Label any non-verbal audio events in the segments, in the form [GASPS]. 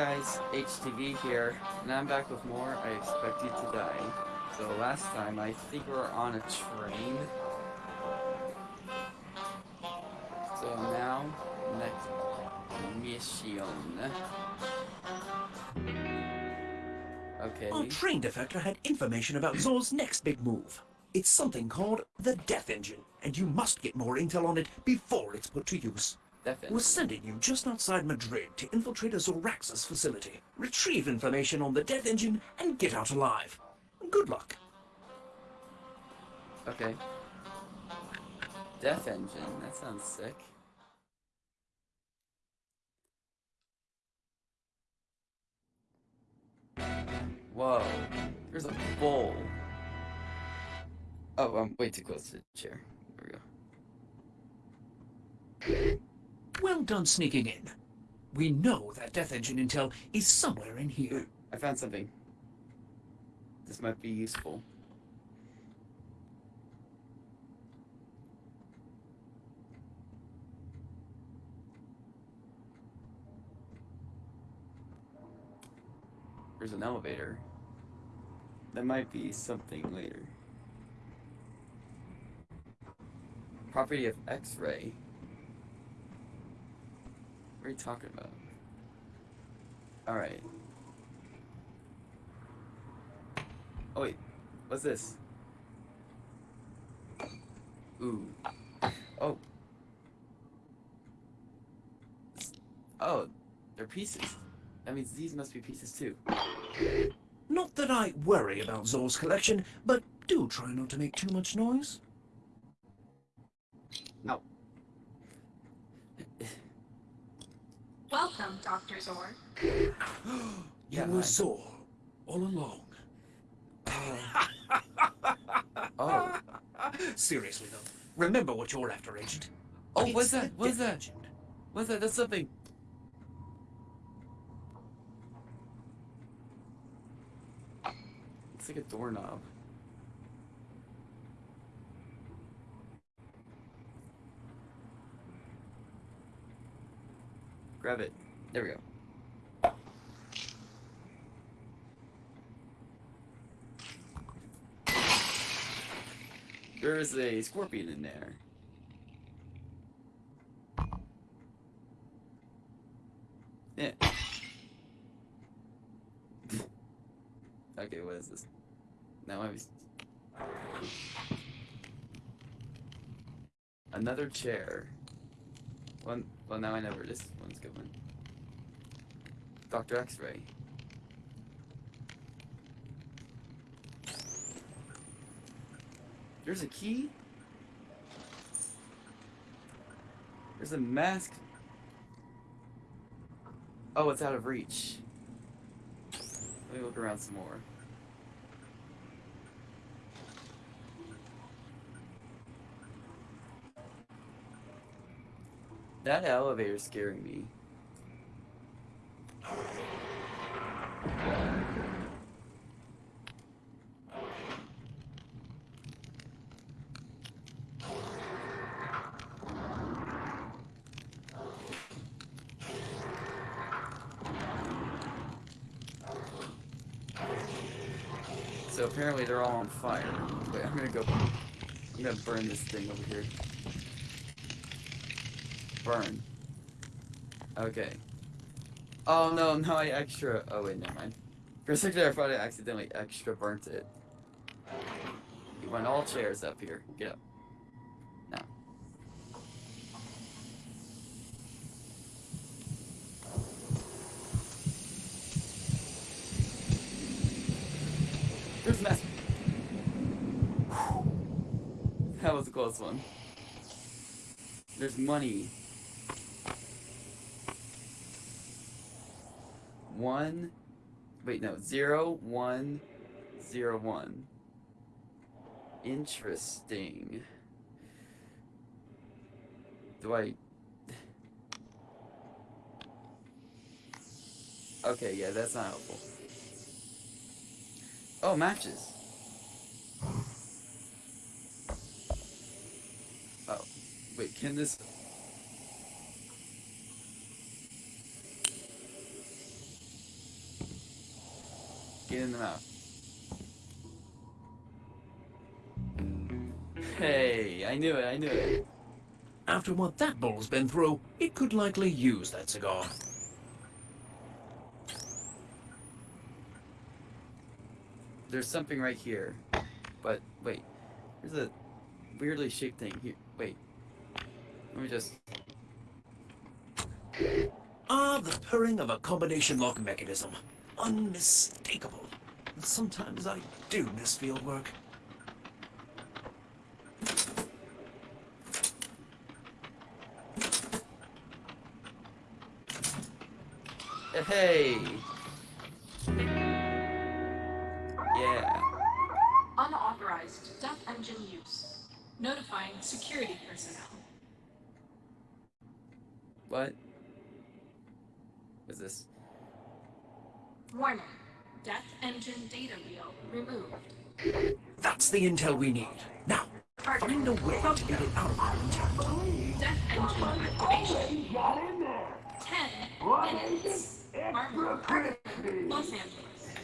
guys, HTV here, and I'm back with more I Expect You to Die. So last time, I think we were on a train. So now, next mission. Okay. Our train defector had information about Zor's next big move. It's something called the Death Engine, and you must get more intel on it before it's put to use. Definitely. We're sending you just outside Madrid to infiltrate a Zoraxis facility. Retrieve information on the Death Engine and get out alive. Good luck. Okay. Death Engine, that sounds sick. Whoa, there's a bowl. Oh, I'm way too close to the chair. There we go. Well done sneaking in. We know that Death Engine intel is somewhere in here. I found something. This might be useful. There's an elevator. That might be something later. Property of X-ray. What are you talking about? Alright. Oh wait, what's this? Ooh. Oh. Oh, they're pieces. That means these must be pieces too. Not that I worry about Zor's collection, but do try not to make too much noise. Welcome, Dr. Zor. [GASPS] You Yeah, were hi. Zor all along. [LAUGHS] Oh. [LAUGHS] Seriously though, remember what you're after, Agent. Oh, It's what's that? What's that? Engine. What's that? That's something. It's like a doorknob. Grab it. There we go. There is a scorpion in there. Yeah. [LAUGHS] okay, what is this? Now I'm. Another chair. One. Well, now I know this one's going. Doctor X-ray. There's a key. There's a mask Oh, it's out of reach. Let me look around some more. That elevator's scaring me. So apparently they're all on fire. Wait, I'm gonna go. I'm gonna burn this thing over here. Burn. Okay. Oh no, no, I extra. Oh wait, never mind. For a second I thought I accidentally extra burnt it. You want all chairs up here. Get up. Now. There's mess. That was a close one. There's money. One. Wait, no. Zero, one, zero, one. Interesting. Do I. Okay, yeah, that's not helpful. Oh, matches. Oh, wait, can this... Get in the mouth. Hey, I knew it, I knew it. After what that bull's been through, it could likely use that cigar. There's something right here. But, wait. There's a weirdly shaped thing here. Wait. Let me just... Ah, the purring of a combination lock mechanism. Unmistakable. Sometimes I do miss field work. Hey! Yeah. Unauthorized death engine use. Notifying security personnel. What? What's this? Warning. Death engine data reel removed. That's the intel we need. Now, find a way to get it out of there intact. Death engine activation. Ten minutes. Armor. Los Angeles.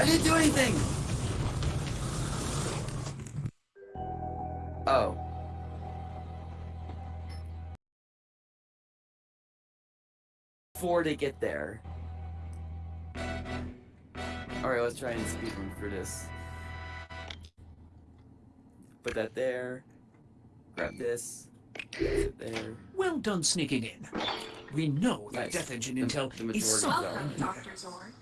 I didn't do anything! Oh. Before they get there. Alright, let's try and speed run through this. Put that there. Grab this. There. Well done sneaking in. We know that Nice. Death Engine The- intel the is majority somewhere of Welcome. Dr. Zord.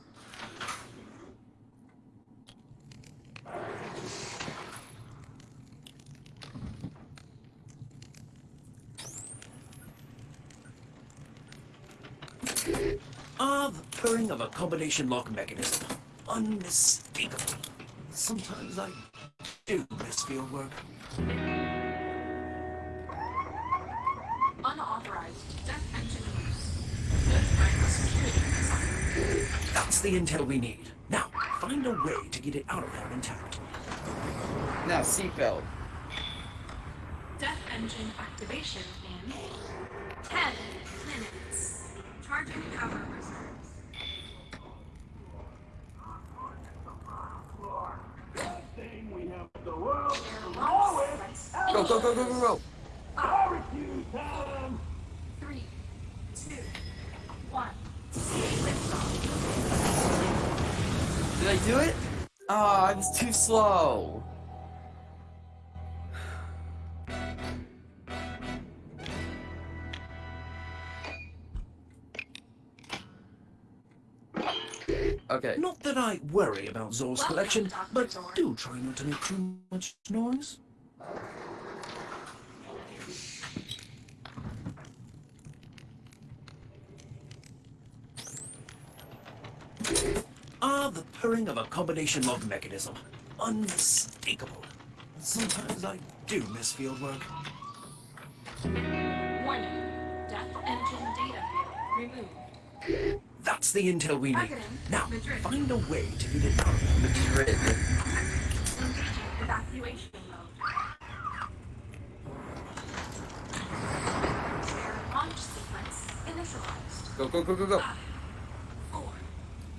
Ah, the purring of a combination lock mechanism. Unmistakable. Sometimes I do miss field work. Unauthorized death engine use. Notifying security personnel. That's the intel we need. Now, find a way to get it out of there intact. Now, seatbelt. Death engine activation in 10 minutes. Charging power Go, go, go, go, go, go! Three, two, one. Did I do it? Oh, I was too slow. Okay. Not that I worry about Zor's collection, but do try not to make too much noise. Ah, the purring of a combination lock mechanism. Unmistakable. Sometimes I do miss field work. Warning. Death engine data removed. That's the intel we need. Now, Madrid. find a way to get it out of there. Madrid. Evacuation mode. Launch sequence initialized. Go, go, go, go, go.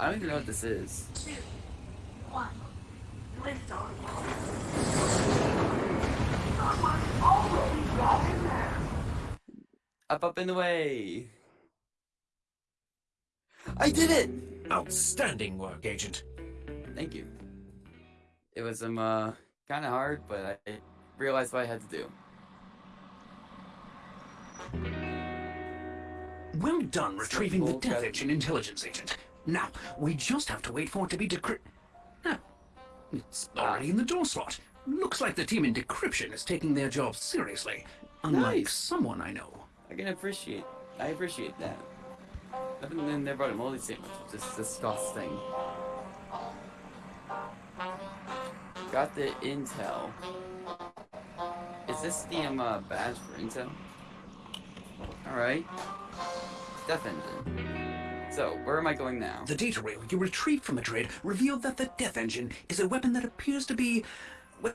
I don't even know what this is. two, one. Lift off. Up, up, and away. I did it! Outstanding work, Agent. Thank you. It was um uh kind of hard, but I realized what I had to do. Well done retrieving the Death Engine intelligence agent. Now, we just have to wait for it to be decrypted. Ah, it's already in the door slot. Looks like the team in decryption is taking their job seriously. Unlike Nice. someone I know. I can appreciate. I appreciate that. Other than they brought a moldy sandwich, which is disgusting. Got the intel. Is this the um, uh, badge for intel? Alright. Death engine. So, where am I going now? The data reel you retrieved from Madrid revealed that the Death Engine is a weapon that appears to be, well,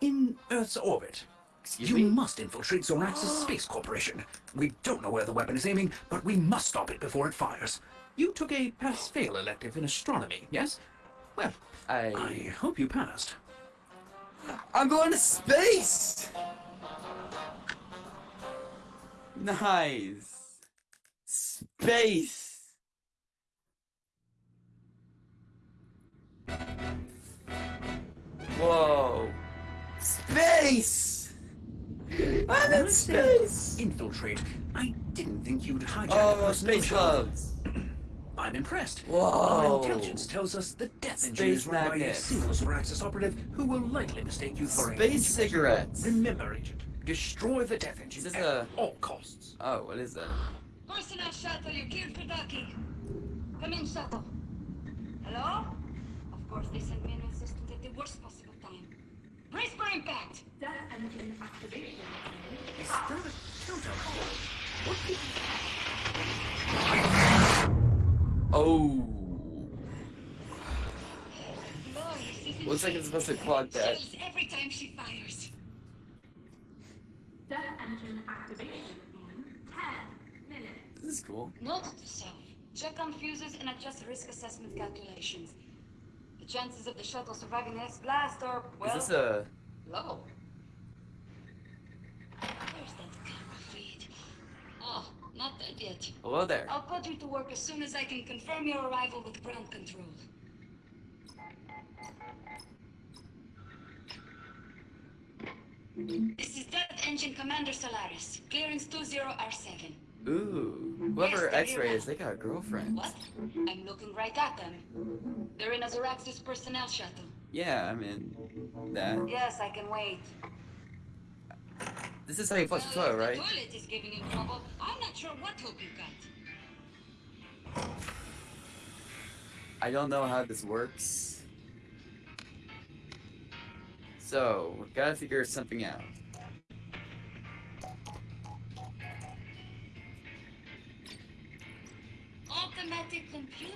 in Earth's orbit. Excuse you me? must infiltrate Zoraxis Space Corporation. We don't know where the weapon is aiming, but we must stop it before it fires. You took a pass-fail elective in astronomy, yes? Well, I I hope you passed. I'm going to space. Nice. Space. Whoa. Space. I'm in space. Infiltrate. I didn't think you'd hijack Oh, space gloves. [CLEARS THROAT] I'm impressed. Whoa. Our intelligence tells us the death engine Space is run by a single Zoraxis operative who will likely mistake you for a Space cigarettes. Remember, Agent, destroy the death engine at a- all costs. Oh, what is that? Personnel shuttle, you killed for docking. Come in, shuttle. Hello? Of course, they sent me an assistant at the worst possible time. Brace for impact! Death engine activation. Is that a countdown? What did Oh. Lord, this Looks like it's supposed to clog that. Every time she fires. Death engine activation in 10 minutes. This is cool. Note to self. Check on fuses and adjust risk assessment calculations. The chances of the shuttle surviving the next blast are, well, Is this a? low. Where's that camera feed? Oh, not that yet. Hello there. I'll put you to work as soon as I can confirm your arrival with ground control. This is Death Engine Commander Solaris. Clearance 20R7. Ooh. Whoever X-ray is, they got a girlfriend. What? I'm looking right at them. They're in a Zoraxis personnel shuttle. Yeah, I'm in that. Yes, I can wait. This is how you flush the toilet, right? The toilet is giving you trouble. I'm not sure what hope you got. I don't know how this works. So, we gotta figure something out. Automatic computer?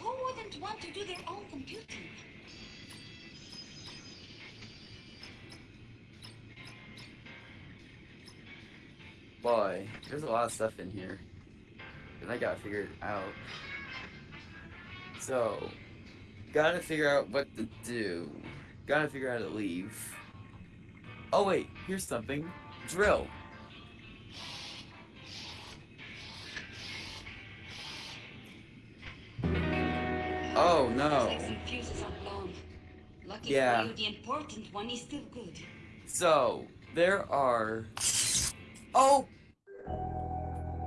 Who wouldn't want to do their own computing? Boy, there's a lot of stuff in here. And I gotta figure it out. So, gotta figure out what to do. Gotta figure out how to leave. Oh wait, here's something. Drill. No. like some fuses are blown. Lucky Yeah. you, the important one is still good. So, there are. Oh!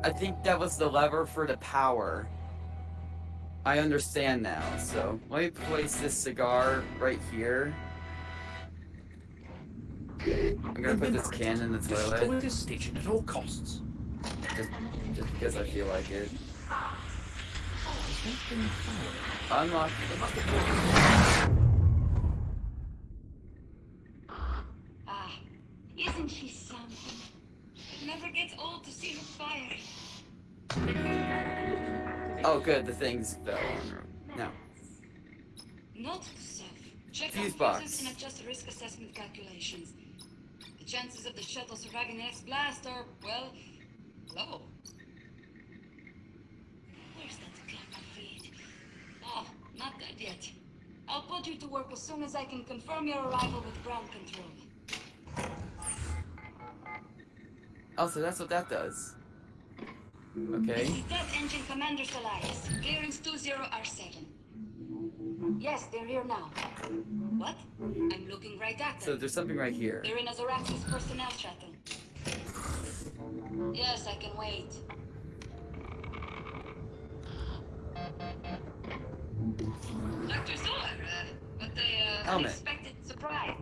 I think that was the lever for the power. I understand now. So, let me place this cigar right here. I'm gonna put this can in the toilet. Destroy toilet this station at all costs. just, just because I feel like it. That been fired? Ah, isn't she something? It never gets old to see her fire. Oh, good. The things fell on. No. Note to self. Check Fuse on box. and adjust risk assessment calculations. The chances of the shuttle surviving the next blast are, well, low. Where's that camera feed? Oh, not yet. I'll put you to work as soon as I can confirm your arrival with ground control. Oh, so that's what that does. Okay. This is Death Engine Commander Solaris. Clearance 20R7. Yes, they're here now. What? I'm looking right at them. So there's something right here. They're in a Zoraxis personnel shuttle. Yes, I can wait. Dr. Uh, but the uh, Helmet. unexpected surprise.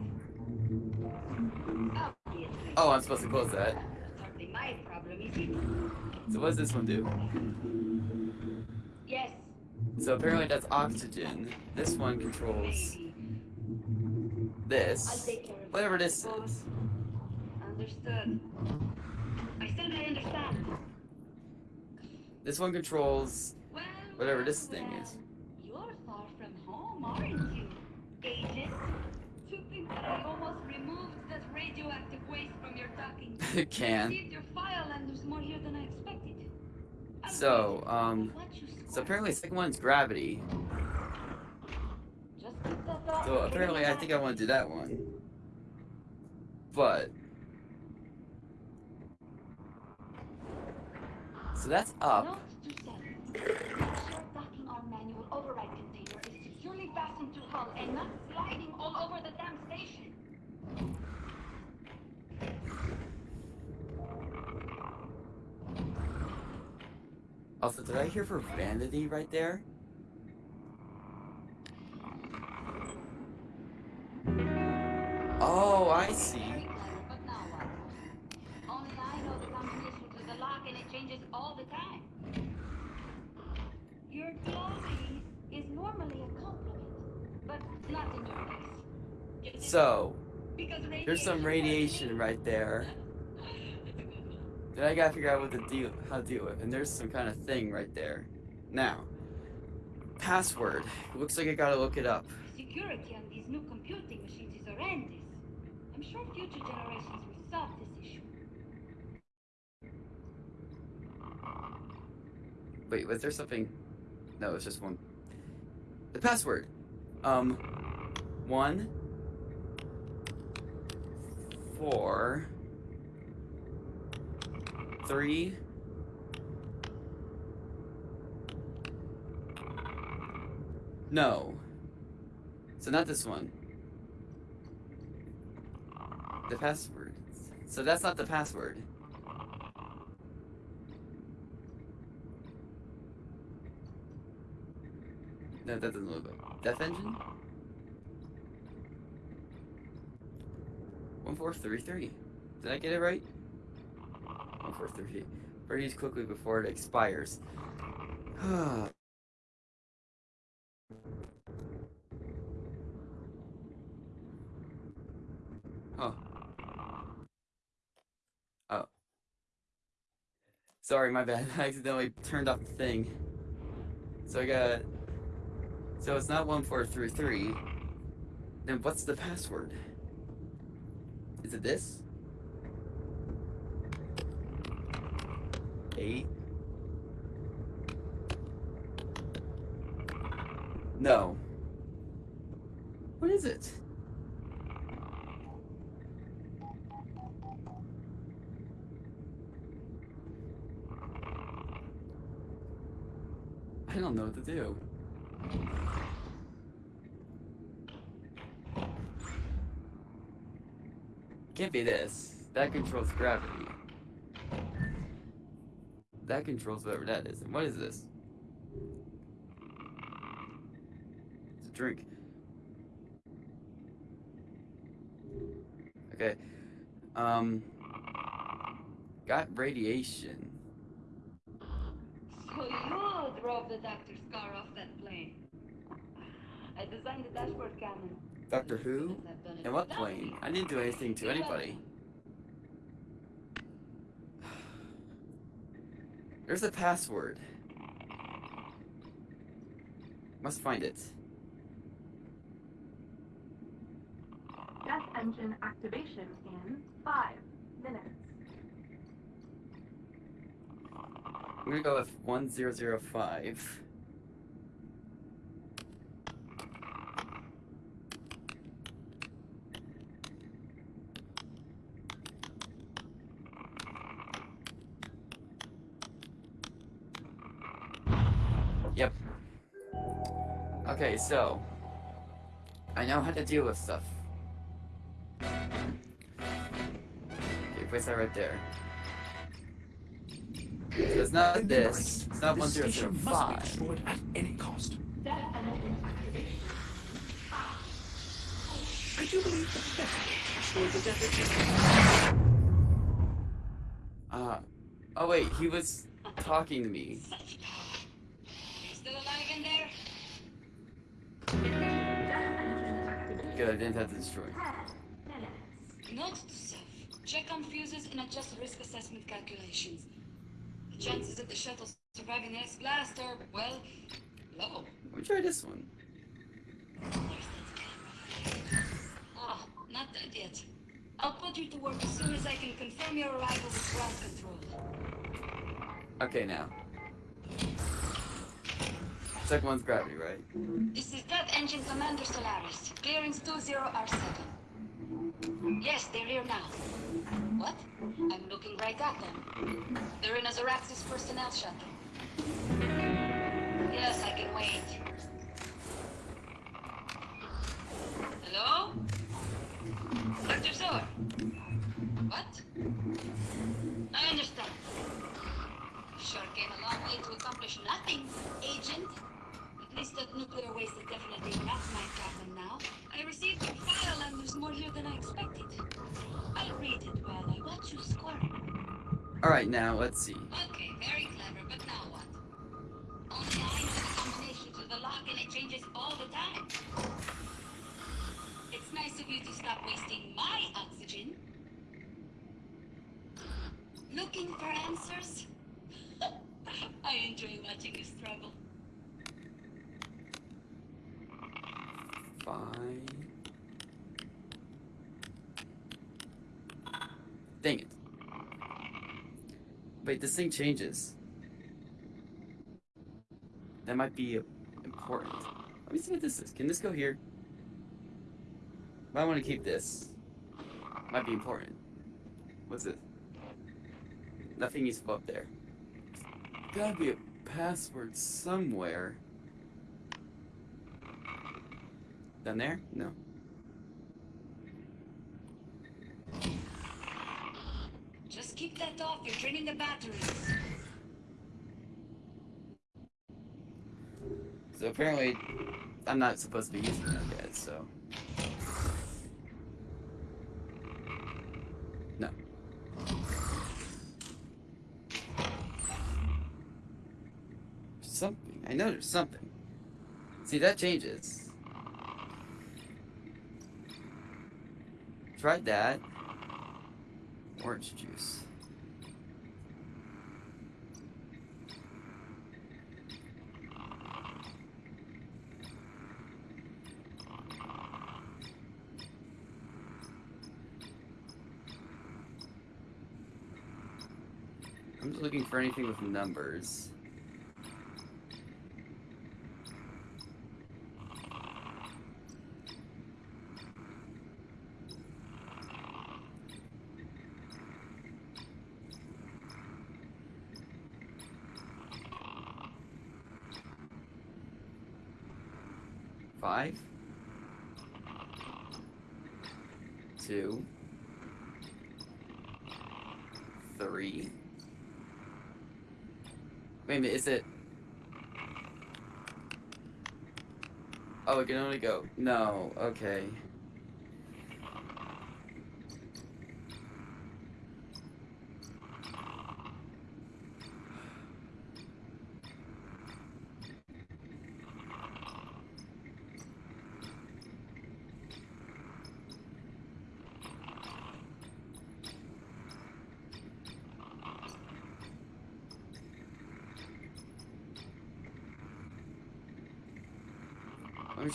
Obviously. Oh, I'm supposed to close that. My problem, is it? So what does this one do? Yes, So apparently that's oxygen. This one controls. This. take care of it. Whatever this is. Understood. I said I understand. This one controls whatever this thing is. You're far from home, aren't you, agent? To think that I almost removed that radioactive waste from your docking. [LAUGHS] Can. Received your file and there's more here than I expected. So, um, so apparently the second one's gravity. Just keep that dog So apparently I think I want to do that one. But so that's up. Fastened to and not sliding all over the damn station. Also, did I hear for vanity right there? Oh, I see. Very clever, but now what? Only I know the combination to the lock and it changes all the time. Your glossy is normally a compliment, but not in your case. Get it? So there's some radiation right there. Then I gotta figure out what to deal, how to deal with, and there's some kind of thing right there. Now, password. Looks like I gotta look it up. Security on these new computing machines is horrendous. I'm sure future generations will solve this issue. Wait, was there something? No, it's just one. The password. Um, one, four, three, no. So not this one. The password. So that's not the password. No, that doesn't look like Death Engine. One four three three. Did I get it right? One four three three. Ready quickly before it expires. [SIGHS] oh. Oh. Sorry, my bad. [LAUGHS] I accidentally turned off the thing. So I got so it's not 1433. Then what's the password? Is it this? Eight? No. What is it? I don't know what to do. Can't be this. That controls gravity. That controls whatever that is. And what is this? It's a drink. Okay. Um. Got radiation. So you drove the doctor's car off that plane. I designed the dashboard cannon. Doctor Who? Couldn't have done it And what plane? I didn't do anything to anybody. [SIGHS] There's a password. Must find it. Death engine activation in five minutes. I'm gonna go with 1005. Okay, so I know how to deal with stuff. Okay, place that right there. So it's not this. It's not This station must be 1005. destroyed at any cost. Death engine activation. Could you believe that the Uh, oh wait, he was talking to me. Good, I didn't have to destroy. Note to self. Check on fuses and adjust risk assessment calculations. The chances of the shuttle surviving the next blast are, well, low. Me try this one. Ah, not dead yet. I'll put you to work as soon as I can confirm your arrival with ground control. Okay, now. Second one's gravity, right? This is Death Engine Commander Solaris. Clearance 20R7. Yes, they're here now. What? I'm looking right at them. They're in a Zoraxis personnel shuttle. Yes, I can wait. Hello? Dr. Zor? What? I understand. Sure came a long way to accomplish nothing, Agent. Nuclear waste is definitely not my problem now. I received your file and there's more here than I expected. I'll read it while I watch you squirm. Alright, now, let's see. Okay, very clever, but now what? Only I know the combination to the lock and it changes all the time. It's nice of you to stop wasting my oxygen. Looking for answers? [LAUGHS] I enjoy watching you struggle. Fine. Dang it. Wait, this thing changes. That might be important. Let me see what this is. Can this go here? Might want to keep this. Might be important. What's this? Nothing go up there. Gotta be a password somewhere. Down there? No. Just keep that off, you're draining the batteries. So apparently, I'm not supposed to be using them yet, so. No. Something. I know there's something. See, that changes. Tried that. Orange juice. I'm just looking for anything with numbers. Five. Two. Three. Wait a minute, is it? Oh, it can only go. No, okay.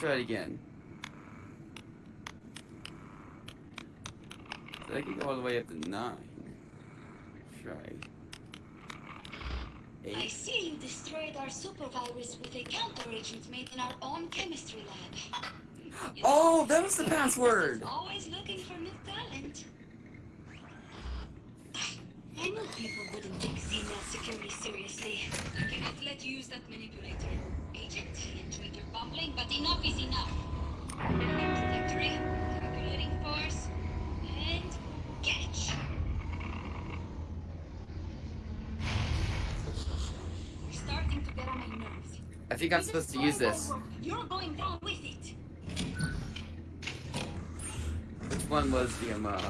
Try it again. So I can go all the way up to nine. Try. Eight. I see you destroyed our supervirus with a counteragent made in our own chemistry lab. You [GASPS] Oh, that was the password! Always looking for new talent. [SIGHS] I knew people wouldn't take Xenia security seriously. I cannot let you use that manipulator. Agent, enjoyed your bumbling, but enough is enough. Trajectory, calculating force, and catch. You're starting to get on my nerves. I think I'm supposed to use this. You're going down with it. Which one was the um, uh...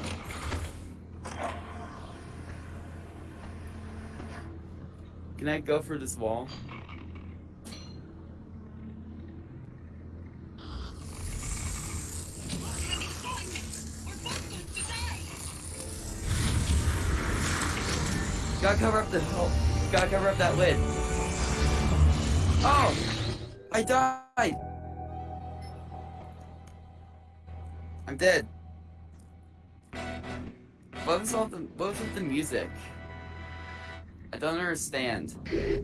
Can I go for this wall? Gotta cover up the hole. Gotta cover up that lid. Oh! I died! I'm dead. What was all the what was the music? I don't understand.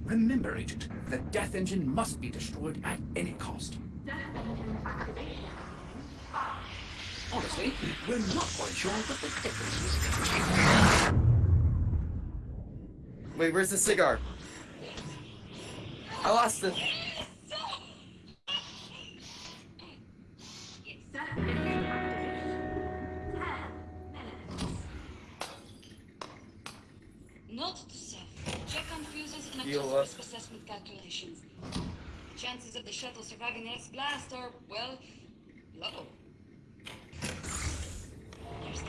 Remember, Agent, the Death Engine must be destroyed at any cost. Honestly, we're not quite sure what the difference is. Wait, where's the cigar? I lost it. Death engine activation. Note to self. Check on fuses and adjust risk assessment calculations. Chances of the shuttle surviving the next blast are, well, low. There's that.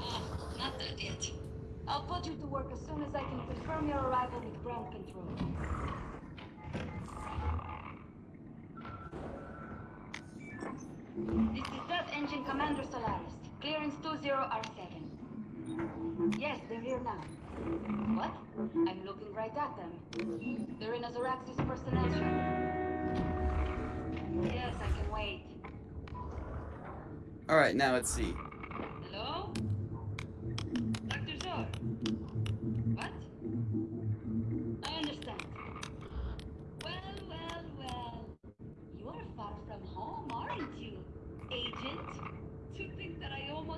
Ah, not dead yet. I'll put you to work as soon as I can confirm your arrival with ground control. This is Death Engine Commander Solaris. Clearance 20R7. Yes, they're here now. What? I'm looking right at them. They're in a Zoraxis personnel shuttle. Yes, I can wait. Alright, now let's see. Hello?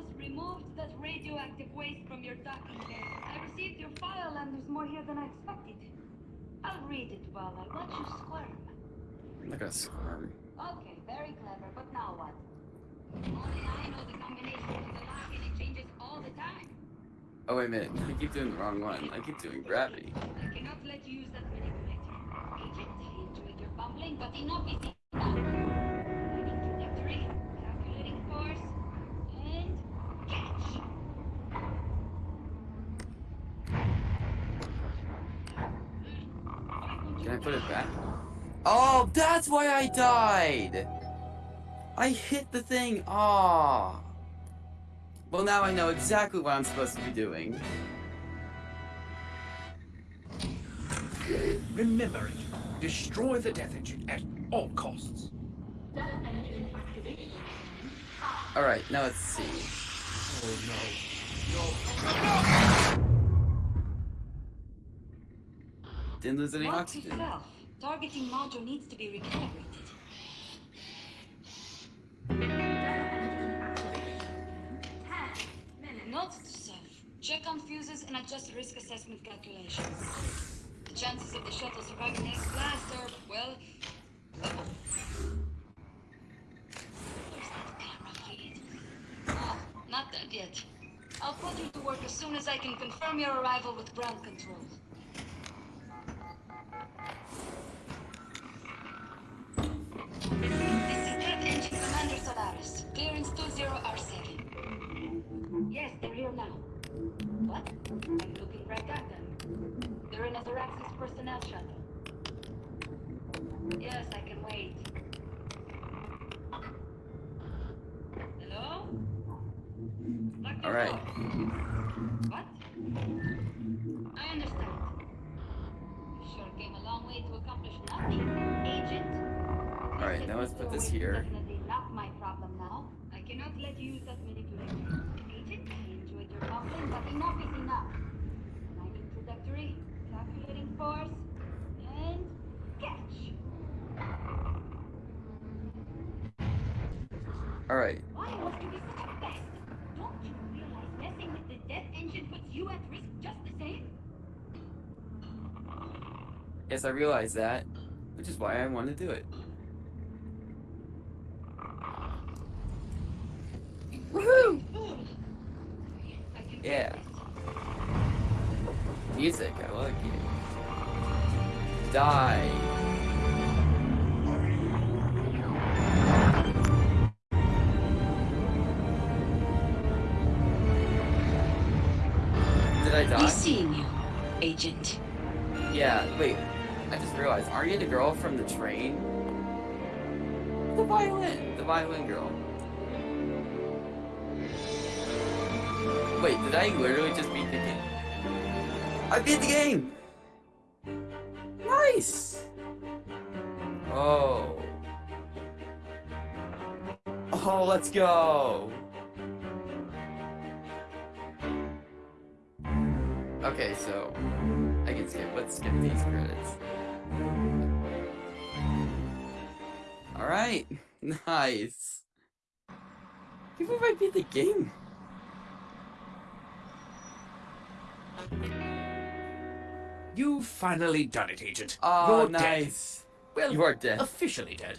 Almost removed that radioactive waste from your docking bay. I received your file and there's more here than I expected. I'll read it while I watch you squirm. I'm not squirm. Okay, very clever, but now what? Only I know the combination to the lock and it changes all the time. Oh, wait a minute. I keep doing the wrong one. I keep doing gravity. I cannot let you use that manipulator. Agent, I enjoyed your bumbling, but enough is enough. Lighting trajectory, calculating course, and catch. Can I put it back? Oh, that's why I died! I hit the thing. Ah. Well, now I know exactly what I'm supposed to be doing. Remember, Agent, destroy the Death Engine at all costs. Death engine activation. Alright, now let's see. Didn't lose any to oxygen. self. Targeting module needs to be recalibrated. Death engine activation. Ten minutes. Note to self. Check on fuses and adjust risk assessment calculations. The chances of the shuttle surviving next blast are, well, low. Where's that camera feed? Ah, not dead yet. I'll put you to work as soon as I can confirm your arrival with ground control. Personnel shuttle. Yes, I can wait. Hello? Dr. All right. What? I understand. You sure came a long way to accomplish nothing, Agent. All right, now let's put this This here. Definitely not my problem now. I cannot let you use that force, and catch. Alright. Why must you be such a pest? Don't you realize messing with the death engine puts you at risk just the same? Yes, I realize that, which is why I want to do it. Woohoo! I can Yeah. Music, I like it. Die. Did I die? Be seeing you, Agent. Yeah, wait. I just realized, aren't you the girl from the train? The violin! The violin girl. Wait, did I literally just beat the game? I beat the game! Nice! Oh. Oh, let's go! Okay, so I can skip. Let's skip these credits. All right, [LAUGHS] nice. People might beat the game. You've finally done it, Agent. Oh, You're dead. nice. Well, You are dead. Officially dead.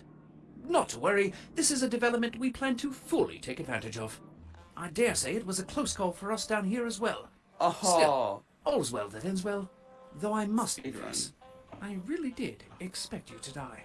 Not to worry, this is a development we plan to fully take advantage of. I dare say it was a close call for us down here as well. Oh, Still. All's well that ends well, though I must Speedrun. confess, I really did expect you to die.